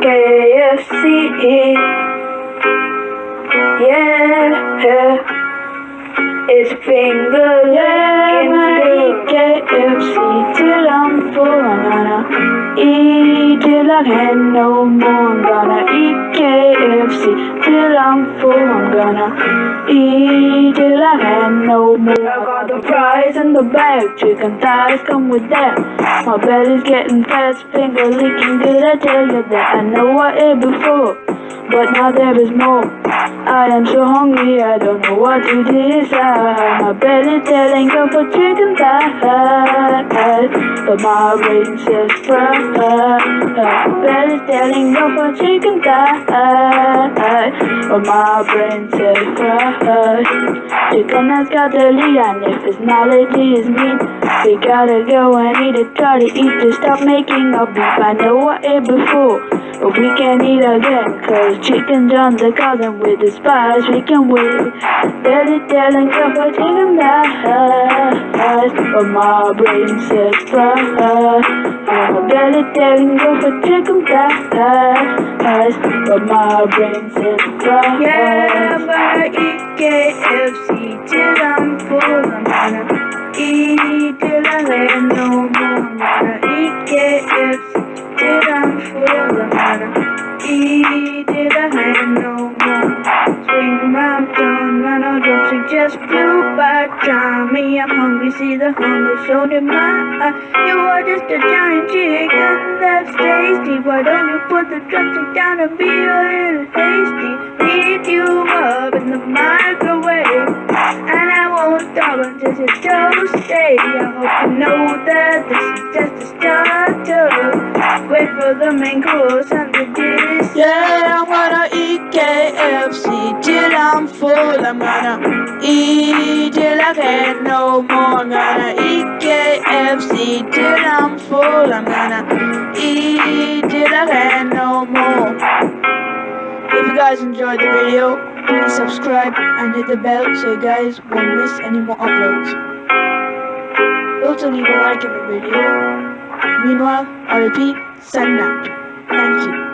KFC. Yeah, it's finger licking KFC till I'm full. I'm gonna eat till I can no more. I'm gonna eat KFC till I'm full. I'm gonna eat till I can no more. I got the fries in the bag, chicken thighs come with that. My belly's getting fast, finger licking good. I tell you that I know I ate before but now there is more. I am so hungry, I don't know what to decide. My belly telling go for chicken thighs, but my brain says fries. My belly telling go for chicken thighs, but my brain says fries. Chicken has got the lead, and if his knowledge is meat, we gotta go and eat it. Try to eat to stop making a beef. I know I ate before, but we can't eat again, cause chicken John the cousin with the spice we can wait. Belly telling go for chicken thighs, but my brain says fries. My belly telling go for chicken thighs, but my brain says fries. Yeah, I'm gonna eat KFC till I'm full. Eat till I have no more. Gonna eat till I'm full. I'm gonna eat till I have no more. Swing turn round, all drops it just flew by. Try me, I'm hungry, see the hunger shown in my eye. You are just a giant chicken that's tasty. Why don't you put the drumstick down and be a little hasty? Heat you up stop until it's toasty. I hope you know that this is just a starter. Wait for the main course and the dish. Yeah, I'm gonna eat KFC till I'm full. I'm gonna eat till I can't no more. I'm gonna eat KFC till I'm full. I'm gonna guys enjoyed the video, please subscribe and hit the bell so you guys won't miss any more uploads. Also leave a like in the video. Meanwhile, I repeat, signing out. Thank you.